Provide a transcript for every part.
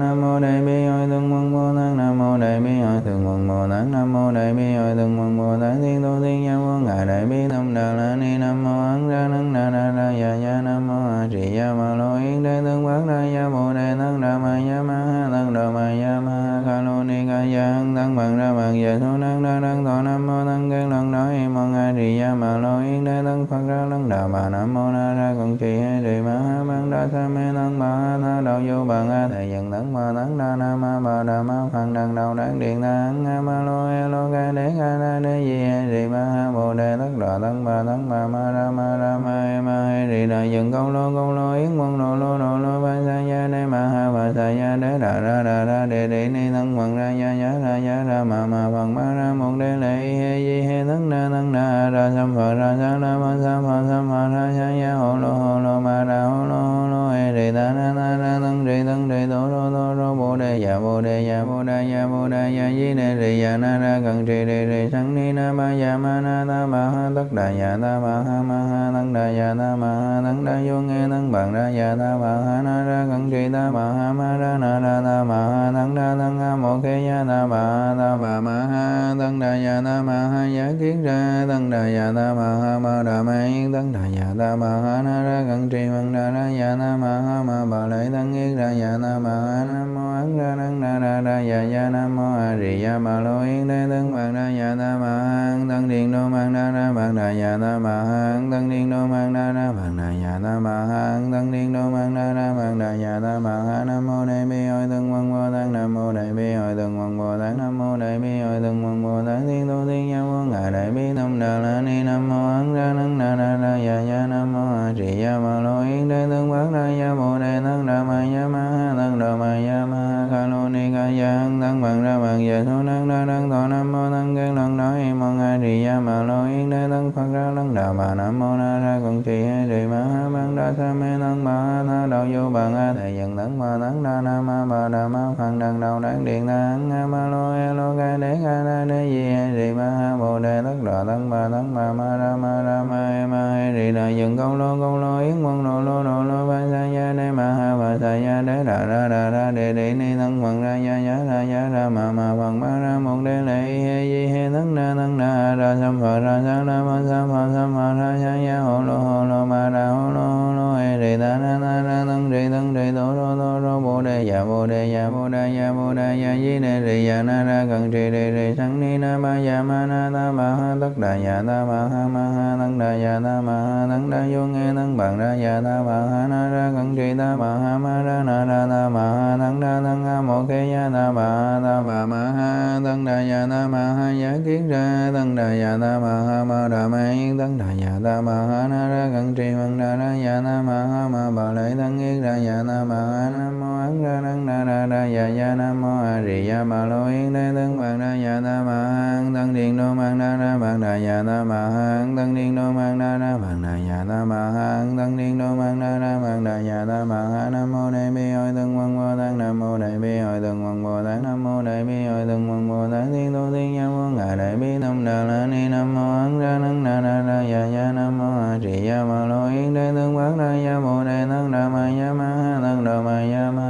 nam mô đại bi hội thượng quân bồ tát nam mô đại bi hội thượng quân bồ tát nam mô đại bi hội thượng quân bồ tát thiên tu thiên nhân quân ngài, đại bi tâm đà la ni, nam mô ấn ra nắng đà na ra ya ya nam mô a trì ya ma lo yến đế tương quán đa ya bồ đề tăng đà ma ya ma ha tăng đà ma ya ma ha ca lô ni ca ya hăng tăng bằng ra bằng về số năng đa đăng thọ nam mô tăng căn lần đó hi mong a trì ya ma lo yến đế tăng phật ra lăng đà bà, nam mô na ra con trì hay trì ma ha đa sa mê tăng ma na đạo vô bằng a thầy dần tăng ma tăng đa na ma bà đà ma phật đằng đầu đáng điện tăng a ma lo e lo ca đế ca na đế di e trì ma ha bồ đề tất đà tăng ma tăng ma ma ra ma ra ma e ma e trì đà dần công lô công lô yến quân lo lô lo lô ba sa ya đế ma ha bà sa ya đế đà ra đà ra đề đề ni tăng bằng ra ya ya ra ya ra ma ma bằng ma ra một đế lệ he di he tăng na tăng na ra sam phật ra sa la ma sa phật sam phật ra sa ya hồ lô hồ lô ma ra hồ đề ya bồ đề ya bồ đề ya bồ đề ya di đề trì ya na ra cần trì đề trì sanh ni na ma ya ma na tất đà dạ ta ba ha ma ha tăng đà dạ ta ma ha tăng đà vô nghe tăng bằng ra dạ ta ba ha na ra cẩn trì ta ba ha ma ra na ra ta ma ha tăng đà tăng ha mô khe ya ta ba ha ta ba ma ha tăng đà dạ ta ma ha giả kiến ra tăng đà dạ ta ma ha ma đà ma yên tăng đà dạ ta ma ha na ra cẩn trì bằng đà ra dạ ta ma ha ma bà lợi tăng yên ra dạ ta ma ha nam mô ấn ra năng đa ra ra dạ ya nam mô a di ya ma lo yên đế tăng bằng ra dạ ta ma ha tăng điện đô mang đa ra bằng đà nhà na ma ha tăng niên đô mang na bằng đà nhà na ma ha tăng niên đô mang na bằng đà nhà na ma ha nam mô đại bi hội tăng quân bồ tát nam mô đại bi hội tăng quân bồ tát nam mô đại bi hội tăng quân bồ tát thiên tu thiên nhân vô ngài đại bi tâm đà la ni nam mô ấn ra năng na ra ra ya ya nam mô a di ya ma lo yến đế tăng quán ra ya bồ đề tăng đà ma ya ma ha tăng đà ma ya ma ha ca lô ni ca ya hăng tăng bằng ra bằng ya số năng đa đăng thọ nam mô tăng căn lần đó hi mong a di ya ma lo yến đế tăng phật ra lăng đà bà nam mô na ra con trì hay trì ma ha bằng đa sa mê tăng bà ha tha đạo vô bằng nga thầy dần tăng ma tăng đa na ma bà đà ma phật đằng đầu đáng điện tăng a ma lo e lo ca đế ca na đế di hay trì ma ha bồ đề tất đà tăng bà tăng bà ma ra ma ra ma e ma hay trì đà dần công lô công lô yến quân lô lô lô lô ba sa gia đế ma ha bà sa ya đế đà ra đà ra đề đề ni tăng bằng ra ya ya ra ya ra ma ma bằng ma ra một đế lệ he di he tăng na tăng na ra sam phật ra sa la ma sam phật sam phật ra sa ya hồ lô hồ lô ma ra hồ lô ya bồ đề ya bồ đa ya bồ đa ya di đề rì ya na ra cần trì đề rì sang ni na ma ya ma na ta ma ha tất đà ya ta ma ha ma ha tăng đà ya ta ma ha tăng đà vô nghe tăng bằng ra ya ta ma ha na ra cần trì ta ma ha ma ra na ra ta ma ha tăng đà tăng ha mô khe ya ta ba ha ta ma ma ha tăng đà ya ta ma ha ya kiến ra tăng đà ya ta ma ha ma đà ma yên tăng đà ya ta ma ha na ra cần trì bằng đà ra ya ta ma ha ma bà lợi tăng yên ra ya ta ma ha nam mô an ra năng na na na ya ya nam mô a di ya ma lo yên đế tướng bằng na ya ta ma hang tăng điện đô mang na na bằng na ya ta ma hang tăng điện đô mang na na bằng na ya ta ma hang tăng điện đô mang na na bằng na ya ta ma hang nam mô đại bi hội tăng quân bồ tát nam mô đại bi hội tăng quân bồ tát nam mô đại bi hội tăng quân bồ tát thiên tu thiên nhân vô ngài đại bi tâm đà la ni nam mô ấn ra năng na na na ya ya nam mô a di ya ma lo yến đế tướng bằng na ya bồ đề tăng đà ma ya ma ha tăng đà ma ya ma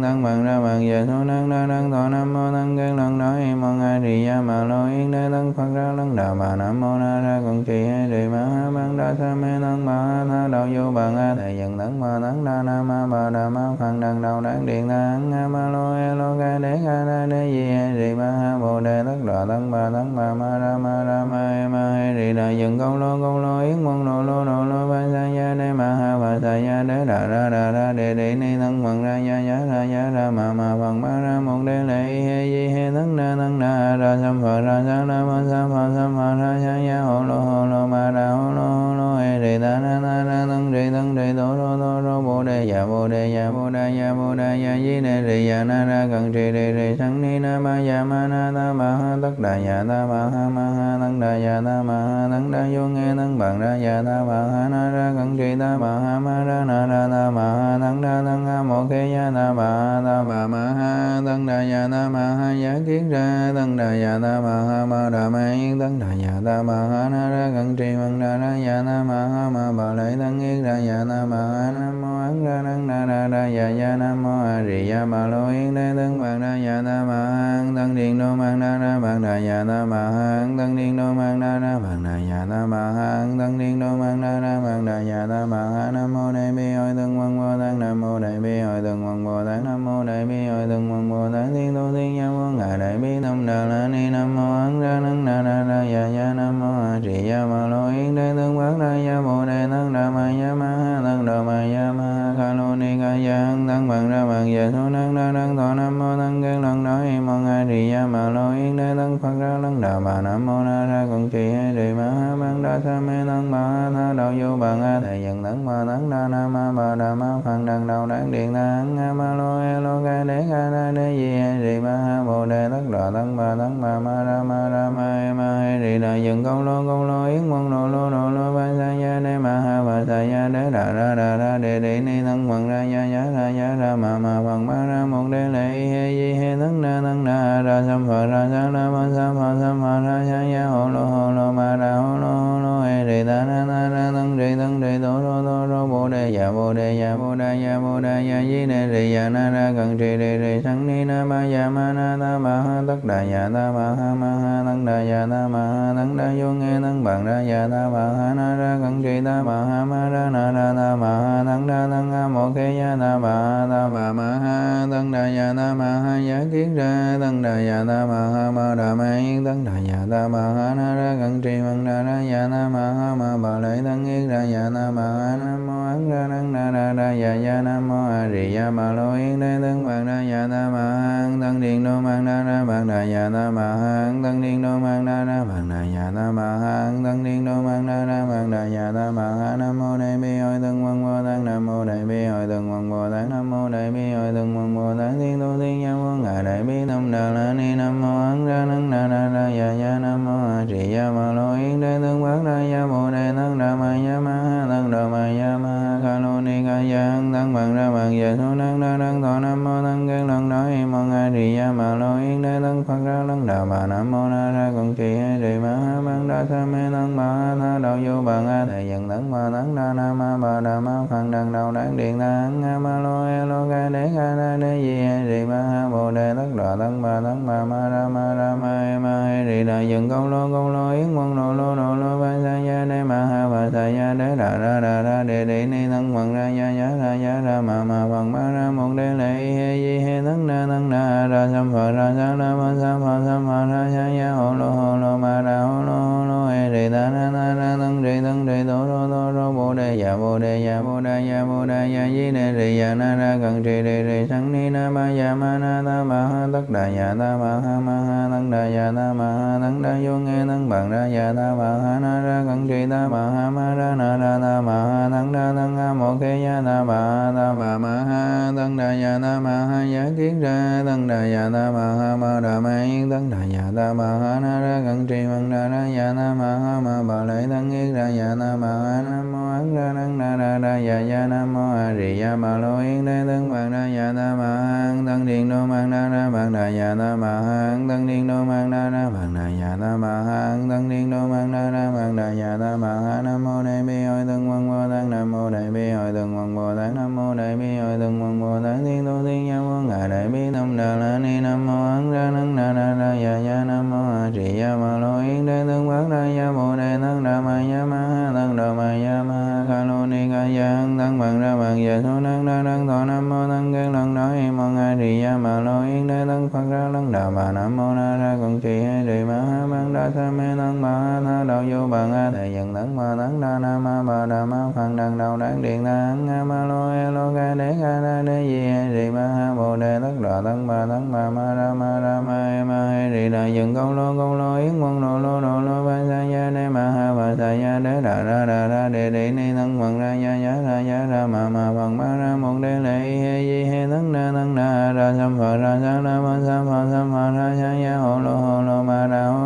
năng tăng bằng ra bằng giờ số năng đa năng thọ nam mô tăng căn lần đó em mong a di ya mà lo yến đế tăng phật ra lăng đà bà nam mô na ra còn trì hay trì ma ha băng đa sa mê tăng bà ha tha đạo vô bằng a thầy dần tăng ma tăng đa na ma bà đà ma phật đằng đầu đáng điện tăng a ma lo e lo ca đế ca na đế di hay trì ma ha bồ đề tất đà tăng bà tăng bà ma ra ma ra ma e ma hay trì đà dần câu lo câu lo yến mong lô lô lô lô ba sa gia đế ma ha ta ya đế đà ra đà ra đề đề ni tăng bằng ra ya ya ra ya ra ma ma bằng ma ra một đế lệ he di he tăng na tăng na ra sam phật ra sa la ma sa phật sam phật ra sa ya hồ lô hồ lô ma ra hồ lô hồ lô he đề ta na na ra tăng trì tăng trì tổ lo tổ lo bồ đề ya bồ đề ya bồ đề ya bồ đề ya di đề trì ya na ra cần trì đề trì sanh ni na ma ya ma na ta ma ha tất đà ya ta ma ha ma ha tăng đà ya ta ma ha tăng đà vô nghe tăng bằng ra ya ta ma ha na ra cần trì ta ma ha ma ra na ra ta ma ha tăng đà tăng ha mô khe ya ta ba ha ta ba ma ha tăng đà ya ta ma ha ya kiến ra tăng đà ya ta ma ha ma đà ma yên tăng đà ya ta ma ha na ra cần trì bằng đà ra ya ta ma ha ma ma bà lợi tăng yên ra ya ta ma ha nam mô an ra năng na ra ra ya ya nam mô a di ya bà lo yến đế tăng bằng ra ya ta ma ha tăng điện đô mang na ra bằng ra ya ta ma ha tăng điện đô mang na ra bằng ra ya ta ma ha tăng điện đô mang na ra bằng ra ya ta ma ha nam mô đại bi hội tăng quan bồ tát nam mô đại bi hội tăng quan bồ tát nam mô đại bi hội tăng quan bồ tát thiên tu thiên nhân vô ngài đại bi tâm đà la ni nam mô ấn ra năng na ra ra ya ya nam mô a di ya ma lo yến đế tương bát ra ya bồ đề tăng đà ma ya ma ha tăng đà ma ya ma ha kha lô ni ca ya hăng tăng bằng ra bằng giờ số năng đa năng thọ nam mô tăng kiến lần đó hi mong a trì ya mà lo yến đế tăng phật ra lăng đạo bà, nam mô na ra con trì hay trì ma ha bằng đa sa mê tăng bà ha tha đạo vô bằng a thầy dần tăng ma tăng đa na ma bà đà ma phật đằng đầu đáng điện na hăng a ma lo e lo ca đế ca na đế di hay trì ma ha bồ đề tất đà tăng bà tăng bà ma ra ma ra ma e ma hay trì đà dần công lô công lô yến mong lô lô lô lô ba sa ya đế ma ha bà sa ya đế đà ra đà ra đề đề ni tăng bằng ra ya ya ra ya ra ma ma bằng ma ra một đế lệ he di he tăng na tăng na ra sam phật ra sa la ma sa phật sam phật ra ya ya hồ lô hồ lô ma ra hồ lô hồ lô đề ta na na na tăng đề tăng đề tổ đô tổ đô bồ đề dạ bồ đề dạ bồ đà dạ bồ đà dạ di đề đề dạ na ra cần trì đề đề sanh ni na ma dạ ma na ta ma ha tất đà dạ ta ma ha ma ha tăng đà dạ ta ma ha tăng đà vô nghe tăng bằng ra dạ ta ma ha na ra cần trì ta ma ha ma ra na ra ta ma ha tăng đà tăng a mô khe ya ta ma ha ta ma ma ha tăng đà dạ ta ma ha ya kiến ra tăng đà dạ ta ma ha ma đà ma yên tăng đà dạ ta ma ha na ra cần trì bằng đà ra dạ ta ma ha ma bà lợi tăng yết ra dạ nam bà a nam mô ấn ra năng ra ra ra dạ ya nam mô a di đà ma lô yến đế tăng bằng ra dạ ta bà ha tăng điện đô mang đa ra bằng đà dạ ta bà ha tăng điện đô mang đa ra bằng đà dạ ta bà ha tăng điện đô mang đa ra bằng đà dạ ta bà ha nam mô đại bi hội tăng văn bồ tăng nam mô đại bi hội tăng văn bồ tăng nam mô đại bi hội tăng văn bồ tăng thiên tu thiên nhân vô ngài đại bi tâm đà la ni nam mô ấn ra năng ra ra ra dạ ya nam mô a di đà ma lô yến đế tăng bát ra dạ bồ đề tăng đà ma ya ma ha tăng đà ma ya ma ha kha lô ni ca ya hăng tăng bằng ra bằng về số năng đa năng thọ nam mô tăng kiến lần đó hi mong a di ya ma lo yến đế tăng phật ra lăng đà bà nam mô na ra con trì hay trì ma ha bằng đa sa mê tăng bà ha tha đạo vô bằng a thầy dần tăng ma tăng đa na ma bà đà ma phật. đằng đầu đáng điện ta a ma lo e lo ca đế ca na đế di hay đề ma ha bồ đề tất đà tăng bà tăng bà ma ra ma ra ma e ma hay trì đà dần công lô công lô yến quân lô lô lô lô ba sa ya đế ma ha ba sa ya đế đà ra đà ra đề đề ni tăng phật ra ya ya ra ya ra ma ma phật ma ra một đế lệ he di he tăng na tăng na ra sam phật ra sa la ma sa phật sam phật ra ya ya hồ lô hồ lô ma ra hồ lô hồ lô đề ta na na na tăng đề tăng đề tổ đô tổ đô bồ đề giả bồ đề giả bồ đà giả bồ đà giả di đề đề giả na ra cần trì đề đề sanh ni na ma giả ma na ta ma ha tất đà giả ta ma ha ma ha tăng đà giả ta ma ha tăng đà vô nghe tăng bằng ra giả ta ma ha na ra cần trì ta ma ha ma ra na ra ta ma ha tăng đà tăng ha mô khe ya ta ma ha ta ma ma ha tăng đà giả ta ma ha giả kiến ra tăng đà giả ta ma ha ma đà ma yên tăng đà giả ta ma ha na ra cần trì bằng đà ra giả ta ma ha ma bà lợi tăng yết ra dạ na bà a nam mô ấn ra năng na ra ra dạ dạ nam mô a di đà ma lô yến đế tăng bằng ra dạ ta bà an tăng điện đô mang na ra bằng đà dạ ta bà an tăng điện đô mang na ra bằng đà dạ ta bà an tăng điện đô mang na ra bằng đà dạ ta bà a nam mô đại bi hội tăng văn bồ tát nam mô đại bi hội tăng văn bồ tát nam mô đại bi hội tăng văn bồ tát thiên tu thiên nhân quân ngài đại bi tâm đà la ni nam mô ấn ra năng na ra ra dạ dạ nam mô a di đà ma lô yến đế tăng bát ra dạ mô đề tăng đà ma ya ma ha tăng đà ma ya ma ha ca lô ni ca ya hăng tăng bằng ra bằng giờ số năng đa năng thọ nam mô tăng kiến lần đó hi mong a di ya ma lo yên đế tăng phật ra lăng đà bà nam mô na ra con trì hay trì ma ha bằng đa sa mê tăng bà ha tha đạo vô bằng a thầy dần tăng ma tăng đa na ma bà đà ma phật đằng đầu đáng điện ta hăng a ma lo e lo ca đế ca na đế di hay trì ma ha bồ đề tất đà tăng bà tăng bà ma ra ma ra ma e ma hay trì đà dần công lô công lô yến mong lô lô lô lô ba sa ya đế ma, ha bà sa ya, đế, đà, ra đà, ra đề đề ni, thân phật ra, ya ya ra ya ra, ma ma phật ma, ra một đế lệ he di he thân na thân na ra sam phật, ra sa la ma sam phật sam phật, ra ya ya hồ, lô hồ, lô, ma, ra hồ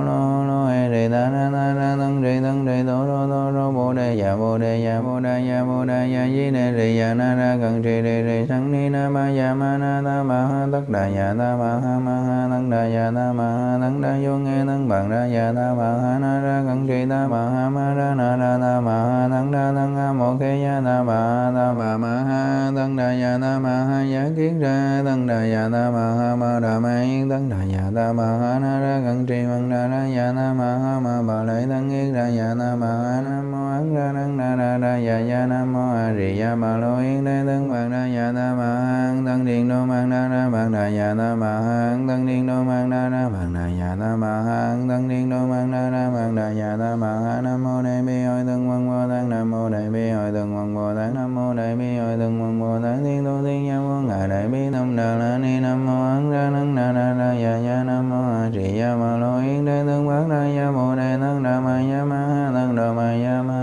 bồ đề ya bồ đà ya bồ đà ya di đề rì, ya na ra cần trì đề rì sanh ni na ma ya ma na ta ma ha tất đà ya ta ma ha ma ha tăng đà ya ta ma ha tăng đà vô nghe tăng bằng ra ya ta ma ha na ra cần trì ta ma ha ma ra na ra ta ma ha tăng đà tăng ha mô khe ya ta ma ha ta ma ma ha tăng đà ya ta ma ha ya kiến ra tăng đà ya ta ma ha ma đà ma yên tất đà ya ta ma ha na ra cần trì bằng ra ra ya ta ma ha ma bà lợi tăng yết ra ya ta ma ha nam mô an ra năng na ra ra ya ya, nam, mô, a, di ya ma lo yên đế tất bằng đa, ya ta ma ha tăng điện đô, mang na ra bằng đa ya ta ma ha tăng điện đô, mang na ra bằng đa ya ta ma ha tăng điện đô, mang na ra bằng đa ya ta ma ha nam, mô, đại, bi, hội tân văn bồ tát nam, mô, đại, bi, hội tân văn bồ tát nam, mô, đại, bi, hội tân văn bồ tát thiên tu thiên nhân vô ngài, đại, bi tâm đà, la, ni, nam, mô, ấn, ra nắng na ra ra, ya ya, nam, mô, a, di ya ma lo yên đế tân bát đa, ya, bồ, đề tăng đà ma, ya, ma, ha đà ma, ya, ma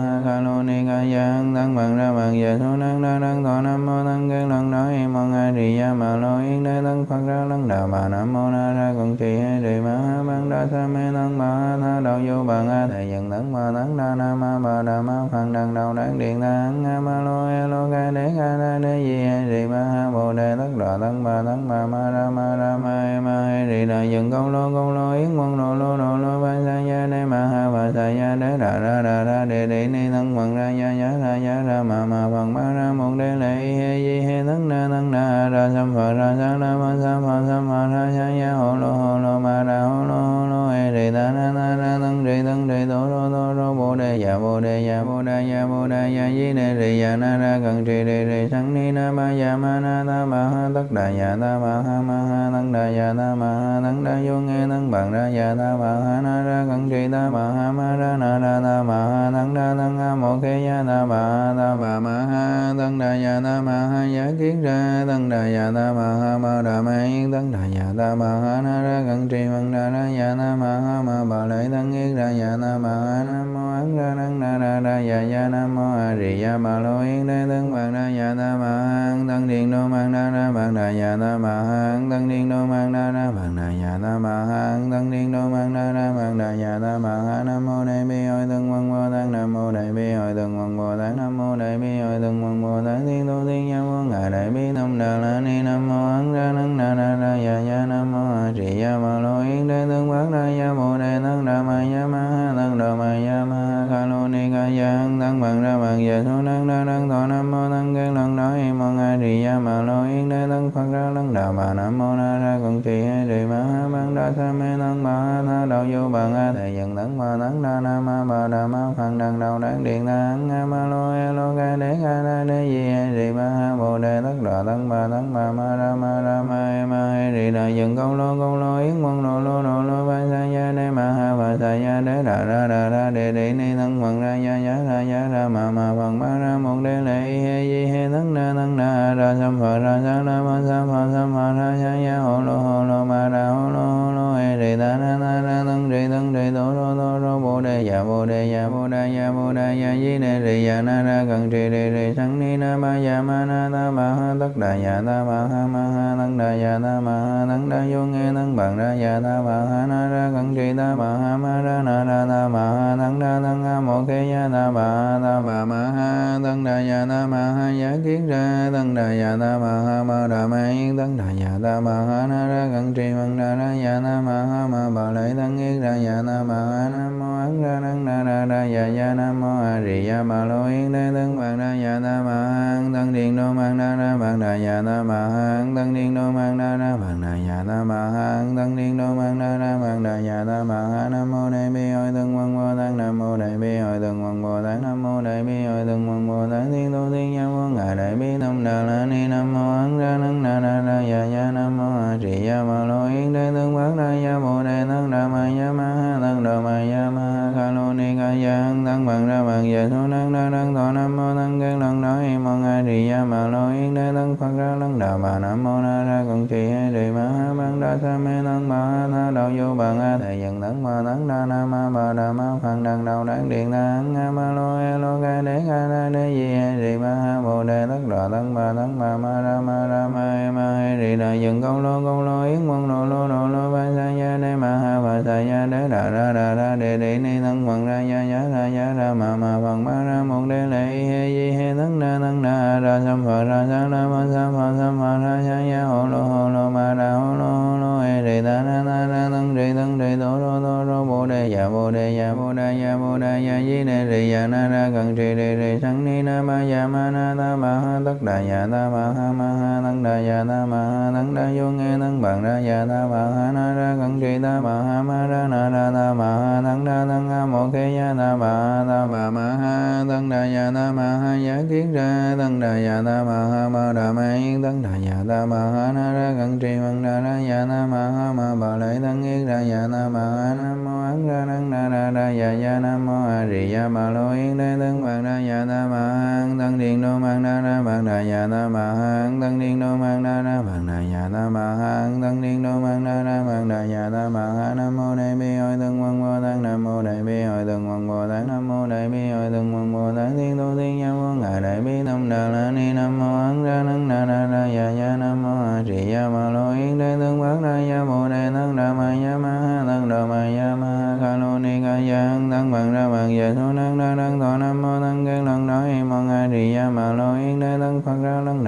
ya tân bằng ra bằng ya số năng đa năng thọ nam mô tân kiến lần nói im di ya ma lo yến đế tăng phật ra lăng đà bà nam mô na ra con trì hay đề ma ha ban đa sa mê tăng ma ha tha đạo vô bằng nga thầy dần tấn ma tấn đa na ma bà đà ma phật đằng đầu đáng điện đa ấn a ma lo e lo ca đế ca na đế di hay đề ma ha bồ đề tất đà tăng bà tăng bà ma ra ma ra ma e ma hay đề đà dần công lô công lô yến quân lo lô lo lô ba sa ya đế ma ha bà sa ya đế đà ra đà ra đề đề ni tăng bằng ra ya ya ra ya ra ma ma phật ma ra một đế lệ he di tấn na tấn na ra sam phật ra sa na ma sa ma sa ma ra sa ya hồ lô rô tô rô bồ đề ya bồ đề ya bồ đề ya bồ đề ya di đề đề ya na ra cần trì đề đề sang ni na ma ya ma na ta ma ha tất đà ya ta ma ha ma ha Tăng đà ya ta ma ha Tăng đà vô nghe Tăng bằng ra ya ta ma ha na ra cần trì ta ma ha ma ra na ra ta ma ha Tăng đà tăng ha mô khe ya ta ma ha ta ma ma ha tăng đà ya ta ma ha giả kiến ra Tăng đà ya ta ma ha ma đà ma yên Tăng đà ya ta ma ha na ra cần trì bằng ra ra ya ta ma ha ma bà lợi tăng yên ra ya ta ma ha a nam mô ấn ra năng na ra ra ya ya nam mô a di ya ma lo yên đế tất bằng ra ya ta ma ha tân điện đô mang na ra bằng đà ya ta ma ha tân điện đô mang na ra bằng đà ya ta ma ha tân điện đô mang na ra bằng đà ya ta ma ha nam mô đại bi hội tân quân bồ tát nam mô đại bi hội tân quân bồ tát nam mô đại bi hội tân quân bồ tát thiên tu thiên nhân vô ngài đại bi tâm đà la ni nam mô ấn ra năng na ra ra ya ya nam mô a di ya ma lo yên đế tân bát ra ya bồ đề tăng đà ma ya ma ha tăng đà ma ya ma ca lô ni ca ya hăng tăng bằng ra bằng giờ số năng đa năng thọ nam mô tăng kiến lần nói im mong a di ya ma lo yên đế tăng phật ra lăng đà bà nam mô na ra cùng trì hay trì ma ha bằng đa sa mê tăng bà ha tha đạo vô bằng a thầy dần tăng bà tăng đa nam ma bà đà ma phật đằng đầu đáng điện ta hăng a ma lo e lo ca đế ca na đế di hay trì ma ha bồ đề tất đà tăng bà tăng bà ma ra ma ra ma e ma hay trì đà dần công lô công lô yến mong lô lô lô lô ba sa ya đế ma ha bà sa ya đế đà ra đà ra đề đề ni thân phật ra ya ya ra ya ra ma ma phật ma ra, một đề lệ, he, di, he, thân na thân na ra sam phật ra sa na ma sa phật sa ma ra sa ya hồ lô hồ lô ma ra hồ lô hồ lô, he, đề, ta, na na, ra, thân, đề thân, đề tô rô tô rô đề dạ bồ đề dạ bồ đề dạ bồ đề dạ di đề đề dạ na ra cần trì đề đề sanh ni na ma dạ ma na ta ma ha tất đà dạ ta ma ha ma ha tăng đà dạ ta ma ha tăng đà vô nghe tăng bằng ra dạ ta ma ha na ra cần trì ta ma ha ma ra na ra ta ma ha tăng đà tăng ha mô khe dạ ta ma ha ta ma ma ha tăng đà dạ ta ma ha giả kiến ra tăng đà dạ ta ma ha ma đà ma yên tăng đà dạ ta ma ha na ra cần trì bằng ra ra dạ ta ma ha ma bà lợi tăng yết ra dạ ta ma ha nam mô ấn ra năng na na ra ya ya nam mô a di đà ma lo yên đế tăng bằng ra ya ta ma ha tăng điện đô mang na ra bằng đà ya ta ma ha tăng điện đô mang na ra bằng đà ya ta ma ha tăng điện đô mang na ra bằng đà ya ta ma ha nam mô đại bi hội tăng quân bồ tát nam mô đại bi hội tăng quân bồ tát nam mô đại bi hội tăng quân bồ tát thiên tu thiên nhân vô ngài đại bi tâm đà la ni nam mô ấn ra năng na na ra ya ya nam mô a di đà ma lo yên đế tân bát ra ya bồ đề tăng đà ma ya ma ha tân đà ma ya ma kha lo lô ni ca ya tăng bằng ra bằng giờ số năng đa năng thọ nam mô tăng kiến lần đó im mong a trì ya mà lo yên đế tăng phật ra lăng đà bà nam mô na ra con trì hay đề ma ha băng đa sa mê tăng bà ha tha đạo vô bằng a thầy dần tấn ma tấn đa na ma bà đà ma phật đằng đầu đáng điện đa hăng a ma lo e lo ca đế ca na đế di hay đề ma ha bồ đề tất đà tăng bà tăng bà ma ra ma ra ma e ma hay đề đà dần công lô công lô yến mong lô lô lô lô ba sa ya đế ma ha bà sa ya đế đà ra đà ra đề đề ni thân phật ra ya ya ra ya ra ma ma bằng ma ra, một đế lệ, he di he thân na thân na ra sam phật, ra sa la ma sa phật sam phật, ra ya ya ho lo ho lo ma, ra ho lo ho lo he đề ta na na na thân đề thân đề đô đô đô đô bồ đề ya bồ đề ya bồ đề ya bồ đề ya di đề đề ya na, ra cần trì đề đề sanh ni, na, ma ya ma, na, ta, ma, ha, tất đà ya ta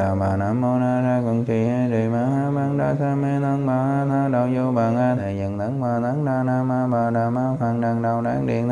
đà bà nam mô na ra cần trì he đề ma ha ban đa sa mê thân bà ha tha đạo vô bằng a thầy dần thân ma thân đa na ma bà đà ma phật đằng đầu đáng điện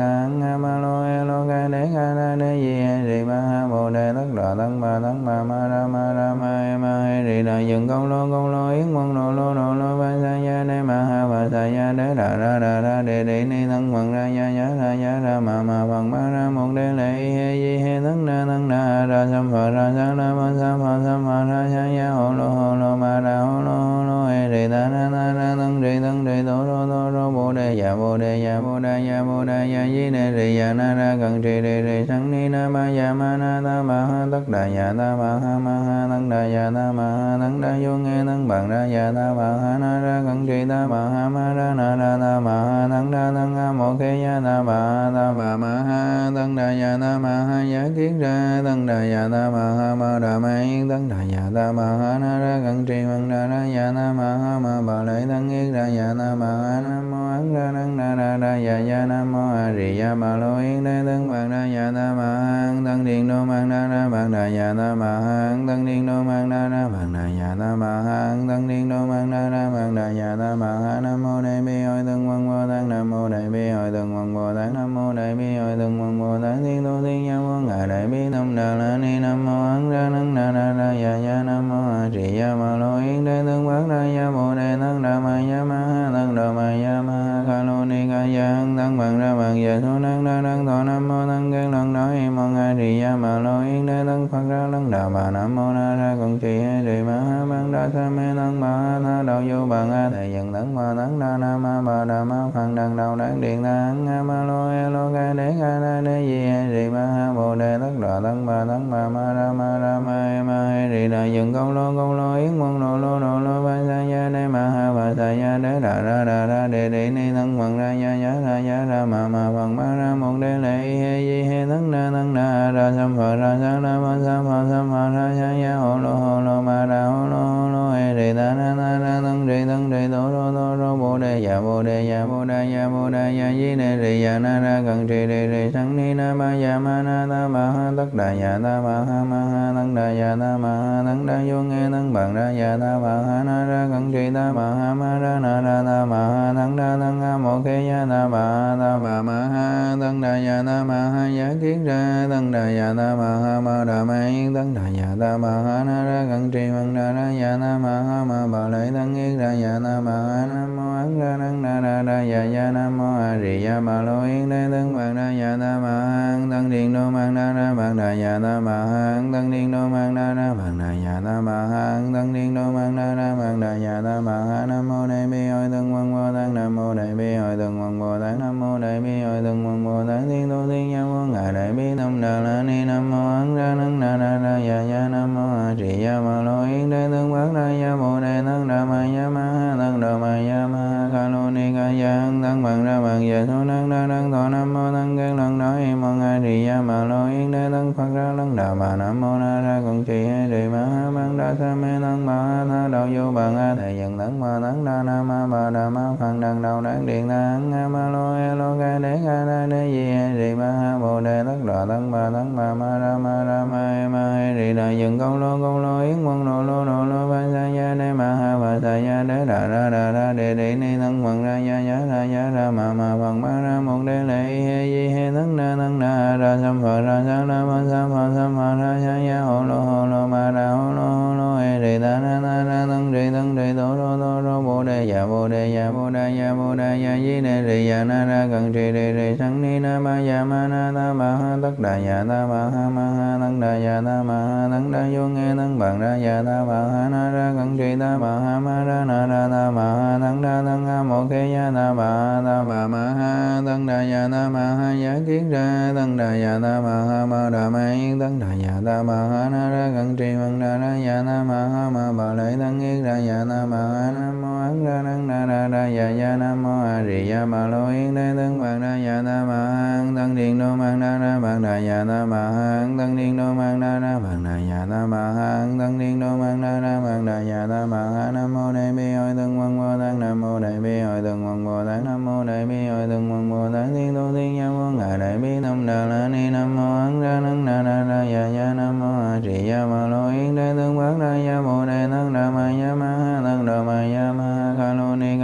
nam mô ấn ra năng đà ra ra ya ya nam mô a di ya ma lo yên đế thân bằng ra ya ta ma ha thân điện đô mang ra ra bằng đà ya ta ma ha thân điện đô mang ra ra bằng đà ya ta ma ha thân điện đô mang ra ra bằng đà ya ta ma ha nam mô đại bi hội thân văn bồ tát nam mô đại bi hội thân văn bồ tát nam mô đại bi hội thân văn bồ tát thiên tu thiên nhân vô ngài đại bi tâm đà la ni nam mô ấn ra năng đà ra ra ya ya nam mô a di ya ma lo yên đế thân bát ra ya bồ đề thân đà ma ya ma ha thân đà ma ya ma ha lo ni ca ya hăng thân bằng ra bằng giờ số năng đa năng thọ nam mô thân kiến lần đó hi mong a trì ya ma lo yên đế thân phật ra lăng đạo bà nam mô na ra còn trì hay trì ma ha băng đa sa mê thân ma ha tha đạo vô bằng a thầy dần thân ma thân đa na ma bà đà ma phật đằng đầu đáng điện na hăng ha ma lo e lo ca đế ca na đế di he trì ma ha bồ đề tất đà thân bà thân bà ma ra ma ra ma e ma he trì đà dần công lo công lo yến mong đồ lô đồ lô ba sa ya đế ma ha bà sa ya đế đà ra đà ra đề đề ni thân phật ra ya ya ra ya ra ma ma phật ma ra một đề lệ he di he thân na thân na ra sam phật ra sa ra ma sa phật sam phật ra sa ya ho lo ho lo ma ra ho lo ho lo he đề, ta na na na thân, đề thân, đề đô đô đô đô bồ đề ya bồ đề ya bồ ya mu đề ya di đề đề ya na ra cần trì đề đề sang ni na ma ya ma na ta ma ha tất đà ya ta ma ha ma ha tăng đà ya ta ma ha tăng đà vô nghe tăng bằng ra ya ta ma ha na ra cần trì ta ma ha ma ra na ra ta ma ha tăng đà tăng ha mô khe ya ta ma ha ta ma ma ha tăng đà ya ta ma ha ya kiến ra tăng đà ya ta ma ha ma đà ma yên tăng đà ya ta ma ha na ra cần trì bằng ra ra ya ta ma ha ma bà lợi tăng yên ra ya ta ma ha nam mô an ra năng đà ra ra ya ya nam mô a di đà bà lo yến đế thân bằng đa ya ta ma ha thân điện đô mang đa ra bằng đà ya ta ma ha thân điện đô mang đa ra bằng đà ya ta ma ha thân điện đô mang đa ra bằng đà ya ta ma ha nam mô đại bi hội thân văn bồ tát nam mô đại bi hội thân văn bồ tát nam mô đại bi hội thân văn bồ tát thiên tu thiên nhân vô ngài đại bi tâm đà la ni nam mô ấn ra năng đà ra ra ya ya nam mô a di đà bà lo yến đế thân bát đa ya bồ đề thân đà ma ya ma ha đà ma ya ma ha ca lô ni ca ya tăng bằng ra bằng giờ số năng đa đăng thọ nam mô tăng kiến lần nói hi mong a di gia mà lo yến đế tăng phật ra lăng đà bà nam mô na ra con trì hay trì ma ha mang đa sa mê tăng bà ha tha đạo vô bằng a thầy dần tấn ma tấn đa na ma bà đà ma phật đằng đầu đáng điện na a ma lo e lo ca đế ca na đế di hay trì ma ha bồ đề tất đà tấn bà tấn bà ma ra ma ra ma e ma hai trì đà dần công lô công lô yến quân lo lô lo lô ba sa ya đế ma ha bà sa ya đế đà ra đà ra đề đề ni tăng bằng ra ya ya ra ya ra ma ma bằng ma ra một đế lệ he di he tấn na tấn na ra sam phật ra sa la ma sa phật sam phật ra sa ya hồ lô hồ lô ma ra hồ lô hồ lô he đề ta na na na tấn đề tấn đề tổ đô đô đô đề dạ bồ đề dạ bồ đề dạ bồ đề dạ di đề rì dạ na ra cần trì đề đề sanh ni na ma dạ ma na ta ma ha tất đà dạ ta ma ha ma ha tấn đà dạ ta ma ha tấn đà vô nghe tấn bằng ra dạ ta ma ha na ra cần trì ta ma ha ma ra na ra ta ma ha tấn đà tấn ha mô khe ya ta ma ha ta ma ma ha tấn đà dạ ta ma ha ya kiến ra tấn đà dạ ta ma ha ma đà ma yên tấn đà dạ ta ma ha na ra cần trì bằng đà ra dạ ta ma ha ma bà lấy tấn yên ra dạ ta ma ha nam mô ấn ra năng đà ra ra ya ya nam mô a di đà ma lo yên đế tấn bằng ra ya ta ma ha tăng điện đô mang đa ra bằng đà ya ta ma ha tăng điện đô mang đa ra bằng đà ya ta ma ha tăng điện đô mang đa ra bằng đà ya ta ma ha nam mô đại bi hội tăng quan bồ tát nam mô đại bi hội tăng quan bồ tát nam mô đại bi hội tăng quan bồ tát thiên tu thiên nhân vô ngài đại bi tâm đà la ni nam mô ấn ra năng đà ra ra ya ya nam mô a di đà ma lo yên đế tân bát ra ya bồ đề tăng đà ma ya ma tăng đà ma ya ma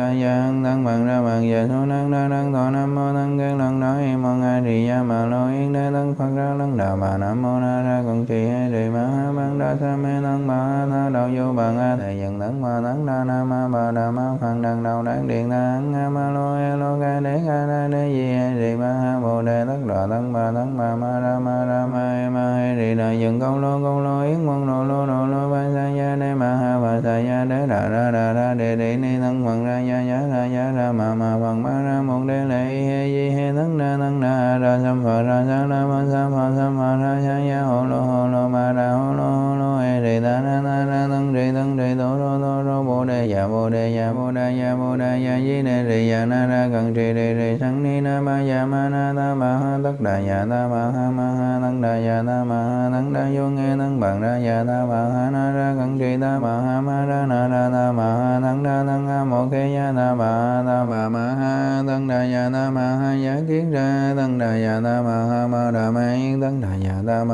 ha ca ya hăng tăng bằng ra bằng ya số năng đa năng thọ nam mô tăng kiến lần đó hi mong a di ya ma lo yến đế tăng phật ra lăng đà bà nam mô na ra con trì hay trì ma ha băng đa sa mê tăng bà ha tha đạo vô bằng a thầy dần tấn ma tấn đa na ma bà đà ma phật đằng đầu đáng điện na ăn a ma lo e lo ca đế ca na đế di hay trì ma ha bồ đề tất đà tấn bà tấn bà ma ra ma ra ma e ma he trì đà dần công lô công lô yến quân lô lô lô lô ba sa ya đế ma ha bà sa ya đế đà ra đà ra đề đề ni tấn phật ra ya ya ra ya ra ma ma phật ma ra một đế lệ he di he tấn na ra sam phật sa la ma sa ma sam phật ra sa ya hồ lô hồ lô ma ra hồ lô hồ lô e đề ta na na ra tăng đề tăng đề tổ rô tổ rô bồ đề ya bồ đề ya bồ đề ya bồ đề ya di đề đề ya na ra cần trì đề đề sang ni na ma ya ma na ta ma ha tất đà ya ta yên tấn đà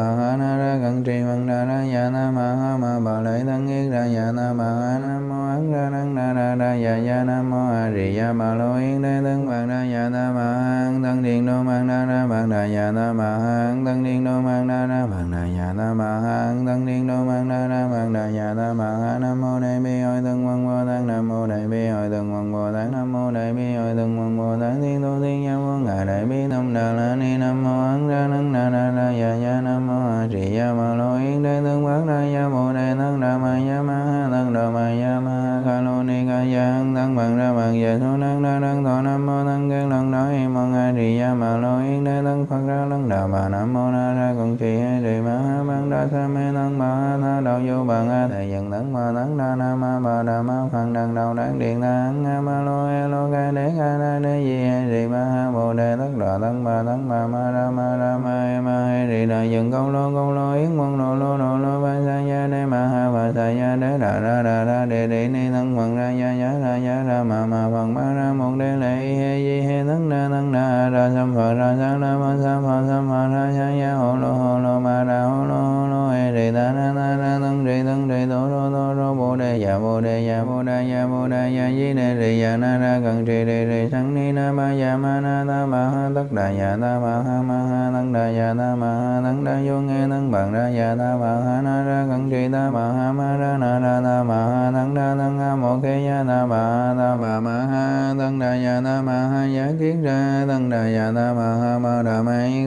đồ tấn ma ya ma ca lô ni ca ya hăng tăng bằng ra bằng về số năng đa năng thọ nam mô tăng kiến lần đó hi mong a di ya ma lo yến đế tăng phật ra lăng đà bà nam mô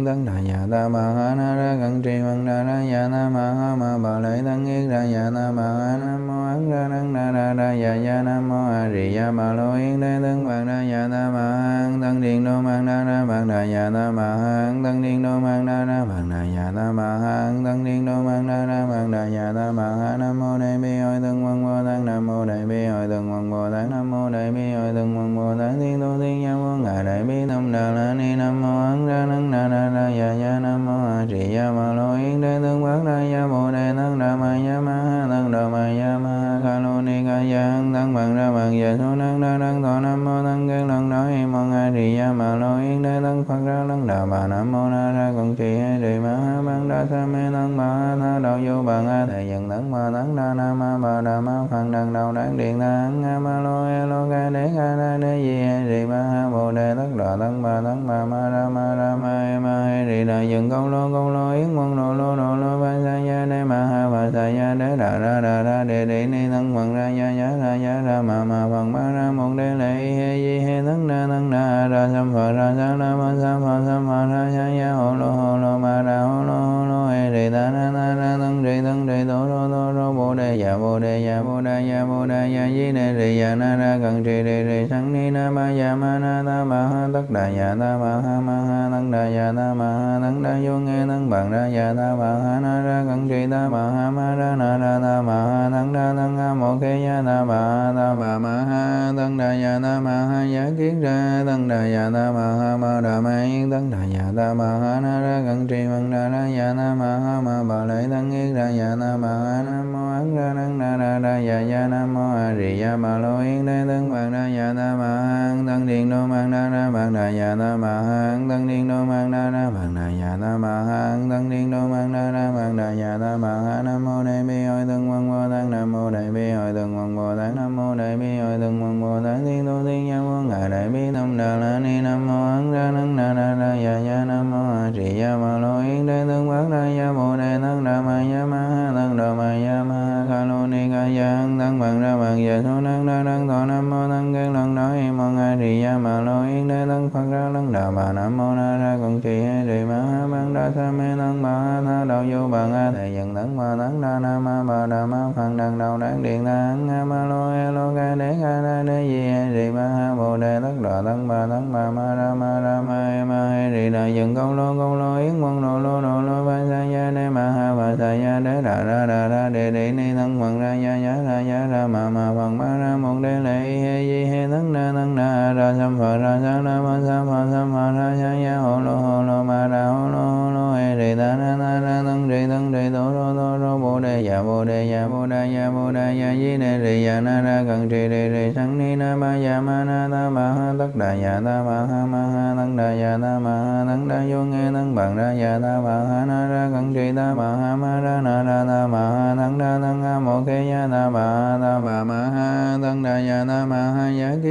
đà tấn đà nhà ta ma ha na ra cần trì văn đà ra nhà ta ma ha ma bà lệ tấn yết ra nhà ta ma ha nam mô ấn ra nắng đà ra ra ya ya nam mô a di đà bà lô yến đế tấn bằng ra nhà ta ma hang tăng điện đô mang na ra bằng đà nhà ta ma hang tăng điện đô mang na ra bằng đà nhà ta ma hang tăng điện đô mang na ra bằng đà nhà ta ma ha nam mô đại bi hội tương văn bồ tát nam mô đại bi hội tương văn bồ tát nam mô đại bi hội tương văn bồ tát thiên tu thiên nhân vô ngài đại bi tâm đà la ni nam mô ấn ra nắng đà ra ra ya ya nam mô a di đà ma lo yến đế tướng bát ra ya bồ đề tăng đà ma ya ma ha tăng đà ma ya ma ha ca lô ni ca ya hăng tăng bằng ra bằng ya số năng đa đăng thọ nam mô tăng kiến lần đó hi mong a di đà ma lo yến đế tăng phật ra lăng đà bà nam mô na ra cùng trì hay trì ma ha bằng đa sa mê tăng bà ha tha đạo vô bằng a thầy dần tăng bà tăng đa nam ma bà đà ma phật đằng đầu đáng điện tăng a ma lo e lo ca đế ca na đế di hay trì ma ha bồ đề tất đà tăng bà tăng bà ma ra ma ra ma ma hai trì đà dừng câu lô câu lô yến quân lô lô lô lô ba sa ya đế ma ha ba sa ya đế đà ra đà ra đề đề ni thân phật ra ya ya ra ya ra ma ma phật ma ra một đế lệ he di he thân na thân na ra sam phật ra sa la ma sa phật sam phật ra ya ya hồ lô hồ lô ma ra hồ lô đề ya bồ đề ya bồ đề ya bồ đề ya di đề đề ya na ra cần trì đề đề sanh ni na ma ya ma na ta ma ha tất đà ya ta ma ha ma ha tăng đà ya ta ma ha tăng đà vô nghe tăng bằng ra ya ta ma ha na ra cần trì ta ma ha ma ra na ra ta ma ha tăng đà tăng ha mô khe ya ta ma ha ta ma ma ha tăng đà ya ta ma ha ya kiến ra tăng đà ya ta ma ha ma đà ma yên tăng đà ya ta ma ha na ra cần trì bằng đà ra ya ta ma ha ma bà lợi tăng yên ra ya ta ma ha nam mô an ra năng na ra ra ya ya nam mô a di đà bà lô yên đế tăng bằng ra ya ta ma ha tăng điện đô mang na ra bằng đà ya ta ma ha tăng điện đô mang na ra bằng đà ya ta ma ha tăng điện đô mang na ra bằng đà ya ta ma ha nam mô đại bi hội tương văn bồ tát nam mô đại bi hội tương văn bồ tát nam mô đại bi hội tương văn bồ tát thiên tu thiên nhân vô ngài đại bi tâm đà la ni nam mô ấn ra nắng na ra ra ya ya nam mô a di đà bà lô yến đế tương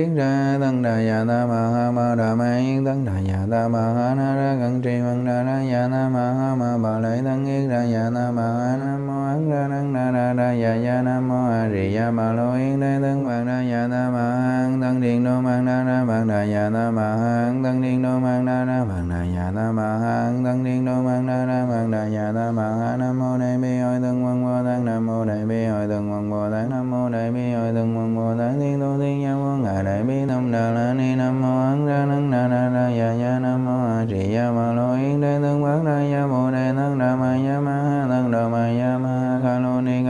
ha ra tăng đà già ta ma ha ma đà ma yên tăng đà già ta ma ha na ra cận trì văn đà ra già ta ma ha ma bà lệ tăng yên ra già ta ma ha nam mô ấn ra tăng đà ra ra già già nam mô a di đà bà lô yên đế tăng văn đà già ta ma ha tăng điện đô mang đà ra văn đà già ta ma ha tăng điện đô mang đà ra văn đà già ta ma ha tăng điện đô mang đà ra văn đà già ta ma ha nam mô đại bi hội tăng văn bồ tát nam mô đại bi hội tăng văn bồ tát nam mô đại bi hội tăng văn bồ tát thiên tu thiên nhân vô ngài đại bi tâm đà la ni nam mô ấn ra nắng na ra ya ya nam mô a di đà ma lo yến đế tương bát đa ya bồ đề tăng đà ma ya ma ha tăng đà ma ya ma ha ca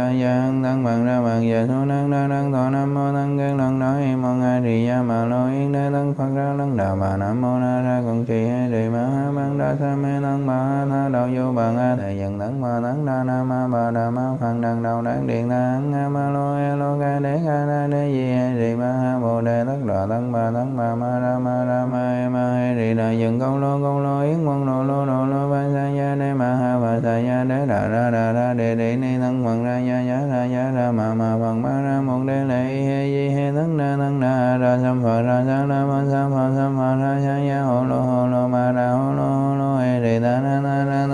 ca ya hăng tăng bằng ra bằng giờ số năng đa năng thọ nam mô tăng gan lần đó em mong ai trì đà mà lo yến đế tăng phật ra lăng đạo bà nam mô na ra còn trì hay trì ma ha băng đa sa mê tăng bà ha tha đạo vô bằng a thầy dần tăng bà tăng đa na ma bà đà ma phật đằng đầu đáng điện tăng a ma lo e lo ca đế ca na đế di hay trì ma ha bồ đề tất đà tăng bà tăng bà ma ra ma ra ma e ma hay trì đà dần công lô công lô yến mong lô lô lô lô ba sa ya đế ma ha ba sa ya đế đà ra đà ra đề đề ni tăng bằng ra ya ya ra ya ra ma ma bằng ma ra mong đế lệ he di he tấn na tấn na ra sam phật ra sa la ma sam phật sam phật ra sa ya hồ lô hồ lô ma ra hồ lô hồ lô he đề ta na na na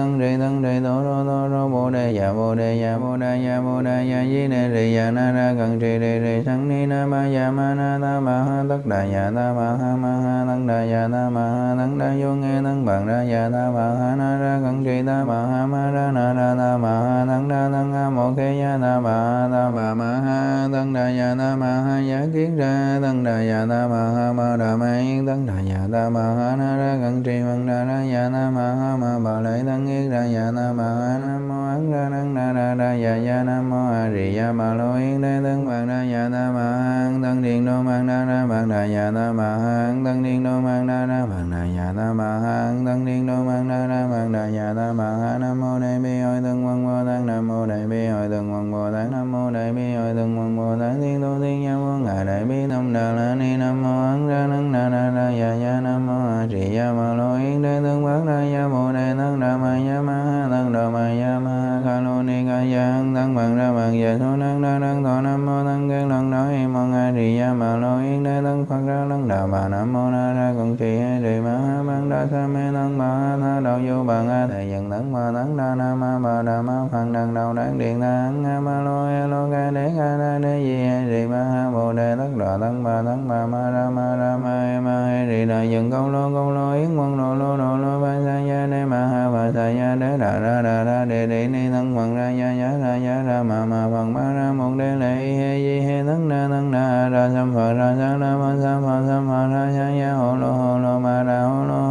tổ đề giả bồ đề giả bồ đề giả bồ đề ya di đề rì ya na ra cần trì đề rì sanh ni na ma giả ma na ta ma ha tất đà giả ta ma ha ma ha tăng đà giả ta ma ha tăng đà vô nghe tăng bằng ra giả ta ma ha na ra cần trì ta ma ha ma ra na ra ta ma ha tăng đà tăng ha mô khe ya ta ma ha ta ma ma ha tăng đà giả ta ma ha giả kiến ra tăng đà giả ta ma ha ma đà ma yên tăng đà ya ta ma ha na ra cần trì bằng ra ra giả ta ma ha ma bà lợi tăng yết ra giả ta ma ha nam mô nắng ra nắng na ra ra ya ya nam mô a di ya ma lo yên đế tân bằng ra ya ta ma ha tăng điện đô mang ra ra bằng ra ya ta ma ha tăng điện đô mang ra ra bằng ra ya ta ma ha tăng điện đô mang ra ra bằng ra ya ta ma ha nam mô đại bi hội tăng quân bồ tát nam mô đại bi hội tăng quân bồ tát nam mô đại bi hội tăng quân bồ tát thiên tu thiên nhân vô ngài đại bi tâm đà la ni nam mô ấn ra nắng na ra ra ya ya nam mô a di ya ma lo yên đế tân bát ra ya bồ đà bà nam mô na ra con chi a ma ha sa mê tăng ma tha đạo vô bằng a thầy dần tấn ma tấn đa na ma bà đà ma phật đằng đầu đáng điện ta hăng a ma lo e lo ca đế ca na đế di a di ma ha bồ đề tất đà tấn bà tấn bà ma ra ma ra ma e ma e di đà dần công lô công lô yến quân lô lô lô lô ba sa ya đế ma ha ba sa ya đế đà ra đà ra đề đề ni thân bằng ra ya ya ra ya ra ma ma phật ma ra một đế lệ he di he thân na thân na ra sam phật ra sa na ma sam phật sam phật ra sa ya hồ lô hồ lô ma ra hồ lô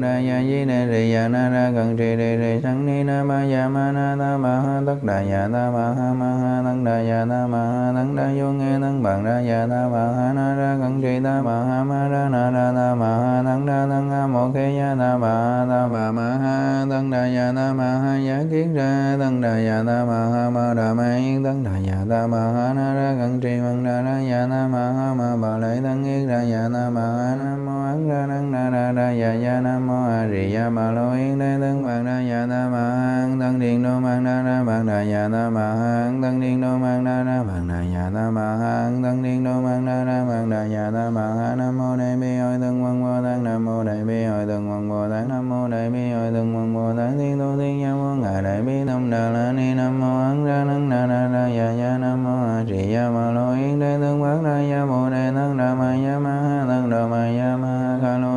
đa ya di đề rì ya na ra cần trì đề rì sang ni na ma ya ma na ta ma ha tất đà ya ta ma ha ma ha tăng đà ya ta ma ha tăng đà vô nghe tăng bằng ra ya ta ma ha na ra cần trì ta ma ha ma ra na ra ta ma ha tăng đà tăng ha mô khe ya ta ma ha ta ma ma ha tăng đà ya ta ma ha ya kiến ra tăng đà ya ta ma ha ma đà ma yên tăng đà ya ta ma ha na ra cần trì bằng ra ra ya ta ma ha ma bà lợi tăng yên ra ya ta ma ha nam mô ấn ra tăng đà ra ra ya ya nam mô a di đà bà lo yên đế tân bằng đa dạ ta ma ha tân điện đô mang đa ra bằng đa dạ ta ma ha tân điện đô mang đa ra bằng đa dạ ta ma ha tân điện đô mang đa ra bằng đa dạ ta ma ha nam mô đại bi hội tân quân bồ tát nam mô đại bi hội tân quân bồ tát nam mô đại bi hội tân quân bồ tát thiên tu thiên nhân quân ngài đại bi tâm đà la ni. Nam mô ấn ra năng na ra ra dạ dạ nam mô a di đà bà lo yên đế tân bằng đa dạ bồ đề tân đà ma ya ma ha tân đà ma ya ma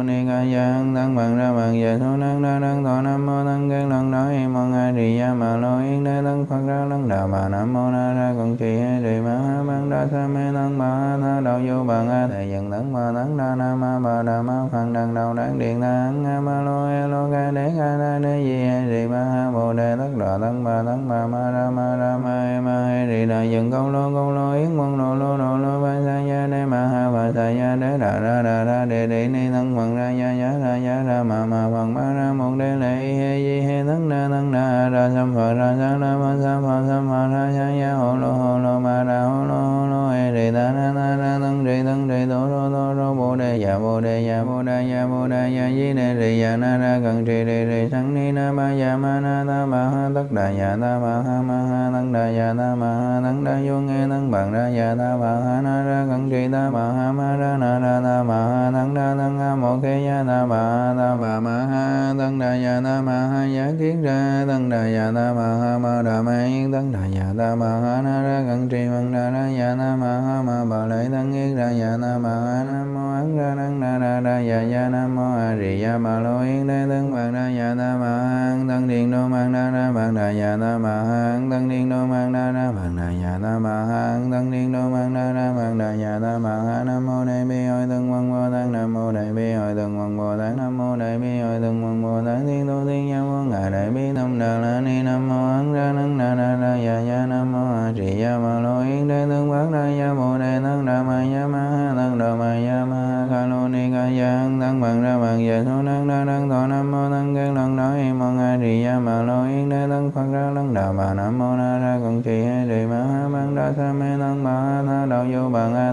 ni ca ya hăng tăng bằng ra bằng về số năng đa năng thọ nam mô tăng kiến lần đó hi mong a di gia mà lo yên đế tăng phật ra lăng đà bà nam mô na ra con trì a trì ma ha bằng đa sa mê tăng bà ha tha đạo vô bằng a thầy dần tấn ma tấn đa na ma bà đà ma phật đằng đầu đáng điện ta hăng a ma lo e lo ca đế ca na đế di a trì ma ha bồ đề tất đà tăng bà tấn bà ma ra ma ra ma e ma e trì đà dần công lô công lô yến quân lô lô lô lô ba sa ya đế ma ha bà sa ya đế đà ra đà ra đề đề ni thân phật ra ya ya ra ya ra ma ma phật ma ra, một đề lệ, he, di, he, thân ra thân ra ra sam phật ra sa na ma sa phật sam phật ra sa ya hồ lô hồ lô, ma, ra hồ lô hồ lô, he, đề, ta na na ra, thân đề thân, đề tổ rô tổ rô, bồ đề ya bồ đề ya bồ đề ya dạ, bồ đề ya di, đề đề ya na, ra cần trì đề đề sanh, ni, na, ma ya ma, na, ta, ma, ha, tất đà ya ta, ma, ha ma, ha tất đà ya ta tất đại bi tâm đà la ni nam mô an ra năng na ra ra ya ya nam mô a di đà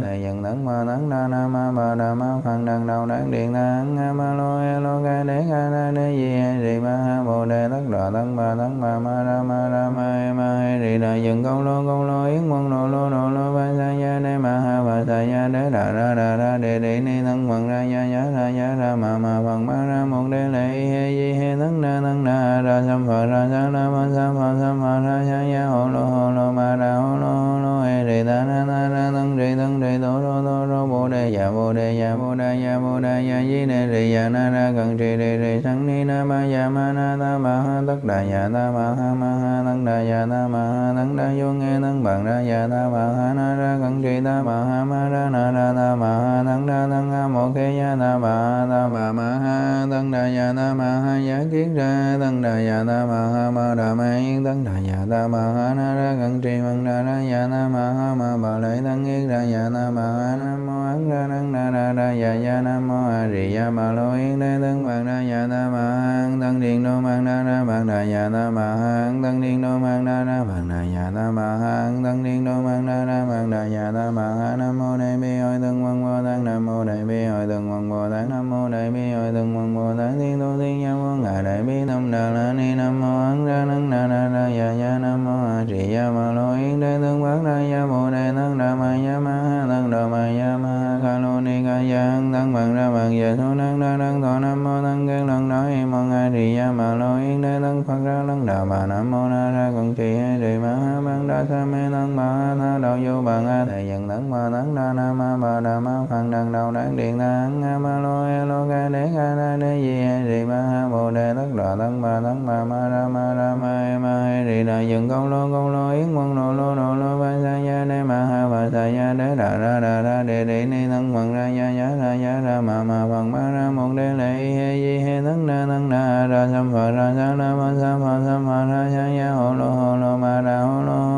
thầy dần tấn ma tấn đa na, ma ba đà ma phật đằng, đầu đáng điện ta a ma, lo e lo ca đế ca na, đế, di a di, ma, ha, bồ đề tất đà tấn ma tấn ma ma, ra ma ra, ma e ma e di, đà dần công lô công lô yến, quân, lo lô lo lô ba, sa ya đế, ma, ha, ba, sa ya đế, đà, ra đà, ra đề đề ni, thân quần ra ya ya ra ya ra, ma ma phật ma, ra, một, đế, lệ, he, di, he tấn na tấn na ra, sam, phật, ra, sa na ma sam phật sam phật, ra ya ya hồ lô đà dạ na ma ha ma ha tăng đà dạ na ma ha tăng đà vô nghe tăng bằng ra dạ ta ma ha na ra cẩn trì ta ma ha ma ra na ra ta ma ha tăng ra tăng ha mô khi ya ta ma ha ta ma ma ha tăng đà dạ ta ma ha ya kiến ra tăng đà dạ ta ma ha ma đà ma yên tăng đà dạ ta ma ha na ra cẩn trì bằng đà ra dạ ta ma ha ma bà lợi tăng yên ra dạ ta ma ha nam mô ấn ra tăng đà ra ra dạ ya nam mô a di đà bà lo yên đế tăng bằng ra dạ ta ma ha tăng điện đô mang đà ra bằng đà dạ ta ma ha tăng điện đô mang đà ra bằng đà dạ ta ma ha tăng điện đô mang đa đa mang đà nhà ta ma ha nam mô đại bi hội tăng văn bồ tát nam mô đại bi hội tăng văn bồ tát nam mô đại bi hội tăng văn bồ tát thiên tu thiên nhân vô ngài đại bi tâm đà la ni nam mô ấn ra nắng đa na ra dạ dạ nam mô a di đà ma lô yến đế tương bát đa ya bồ đề tăng đà ma ya ma ha tăng đà ma ya ma ha ca lô ni ca ya hăng tăng bằng ra bằng về thu năng đa đăng thọ nam mô tăng kiến lần đó im mong a di đà ma lô yến đế tăng phật ra lăng đà bà nam mô na ra cận trì a di ma ha bằng đa sa mê tăng ma na tha đạo vô bằng a thầy dần tăng ma tăng đa na ma bà đà ma phật đằng đầu đáng điện ta a ma lo e lo ca đế ca na đế di e di ma ha bồ đề tất đà tăng ma tăng ma ma ra ma ra ma e ma e di đà dừng công lô công lô yến quân lô lô lô lô ba sa ya đế ma ha ba sa ya đế đà ra đà ra đề đề ni tăng phật ra ya ya ra ya ra ma ma phật ma ra một đế lệ he di he tăng na tăng đa ra sam phật ra sa la ma sa phật sam phật ra sa ya hồ lô hồ lô ma ra hồ lô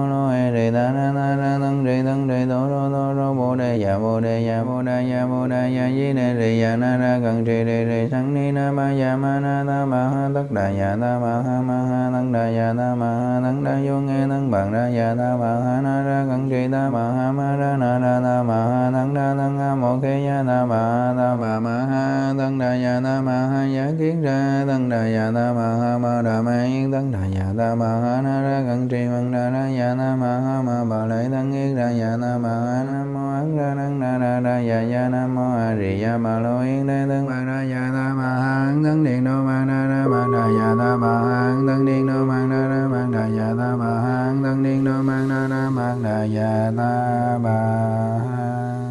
ya bồ đề ya bồ đề ya bồ đề ya di đề rì ya na ra cần trì đề rì sang ni na ma ya ma na ta ma ha tất đà ya ta ma ha ma ha tăng đà ya ta ma ha tăng đà vô nghe tăng bằng ra ya ta ma ha na ra cần trì ta ma ha ma ra na ra ta ma ha tăng đà tăng ha mô khe ya ta ma ha ta ma ma ha tăng đà ya ta ma ha ya kiến ra tăng đà ya ta ma ha ma đà ma yên tăng đà ya ta ma ha na ra cần trì bằng đà ra ya ta ma ha ma bà lợi tăng yên ra ya ta ma ha nam mô ấn ra tăng đà ra ra ya ya nam mô a di đà ma lô yên đế tăng bằng ra ya ta ma ha tăng điện đô ma na ra bằng đà ya ta ma ha tăng điện đô ma na ra bằng đà ya ta ma ha tăng điện đô ma na ra bằng đà ya ta ma ha